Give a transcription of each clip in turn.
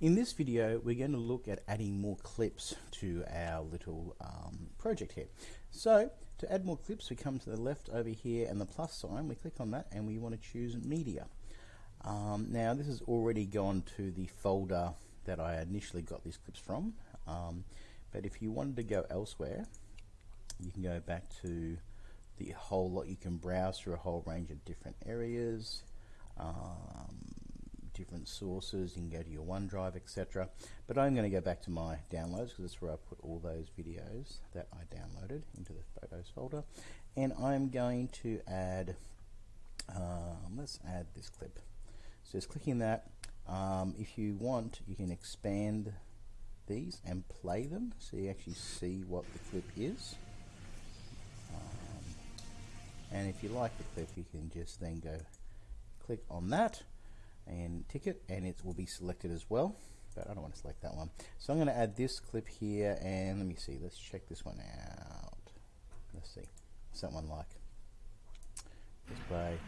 In this video, we're going to look at adding more clips to our little um, project here. So, to add more clips, we come to the left over here and the plus sign, we click on that and we want to choose media. Um, now, this has already gone to the folder that I initially got these clips from, um, but if you wanted to go elsewhere, you can go back to the whole lot. You can browse through a whole range of different areas. Um, different sources. You can go to your OneDrive, etc. But I'm going to go back to my downloads because that's where I put all those videos that I downloaded into the photos folder. And I'm going to add, um, let's add this clip. So just clicking that. Um, if you want, you can expand these and play them so you actually see what the clip is. Um, and if you like the clip, you can just then go click on that and ticket and it will be selected as well but I don't want to select that one. So I'm going to add this clip here and let me see let's check this one out. Let's see what's that one like? Let's play.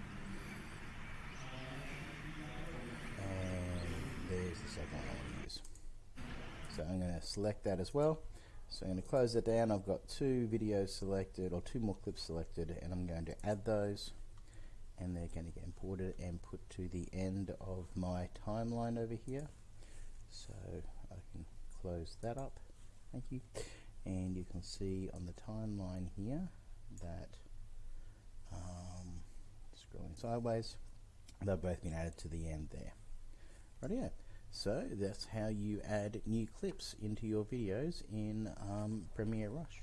And there's the second one I want to use. So I'm going to select that as well. So I'm going to close that down. I've got two videos selected or two more clips selected and I'm going to add those and they're going to get imported and put to the end of my timeline over here. So I can close that up. Thank you. And you can see on the timeline here that um, scrolling sideways. They've both been added to the end there. Right so that's how you add new clips into your videos in um, Premiere Rush